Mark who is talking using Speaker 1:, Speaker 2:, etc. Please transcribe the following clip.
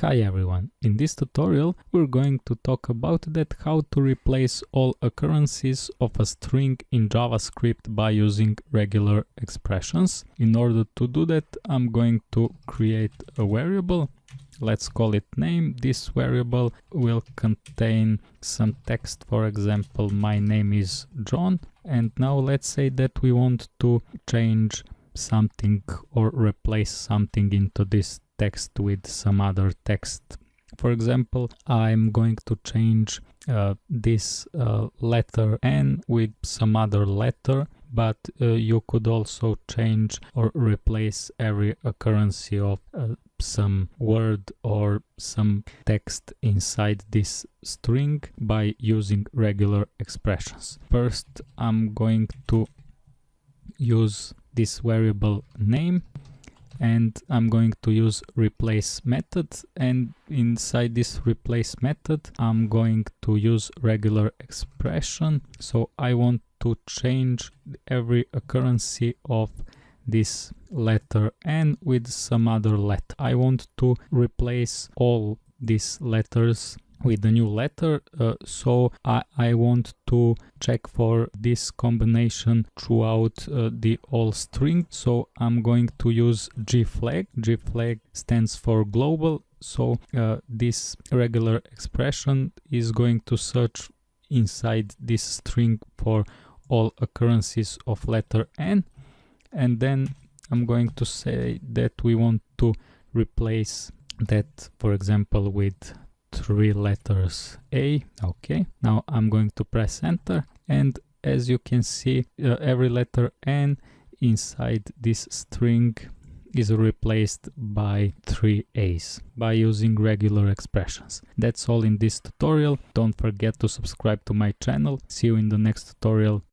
Speaker 1: Hi everyone, in this tutorial we're going to talk about that how to replace all occurrences of a string in JavaScript by using regular expressions. In order to do that I'm going to create a variable, let's call it name. This variable will contain some text, for example my name is John and now let's say that we want to change something or replace something into this text with some other text. For example, I'm going to change uh, this uh, letter N with some other letter, but uh, you could also change or replace every occurrence of uh, some word or some text inside this string by using regular expressions. First, I'm going to use this variable name and I'm going to use replace method and inside this replace method I'm going to use regular expression so I want to change every occurrence of this letter n with some other letter. I want to replace all these letters with the new letter uh, so I, I want to check for this combination throughout uh, the all string. So I'm going to use g flag. G flag stands for global. So uh, this regular expression is going to search inside this string for all occurrences of letter n. And then I'm going to say that we want to replace that for example with three letters A. Okay, now I'm going to press enter and as you can see uh, every letter N inside this string is replaced by three A's by using regular expressions. That's all in this tutorial. Don't forget to subscribe to my channel. See you in the next tutorial.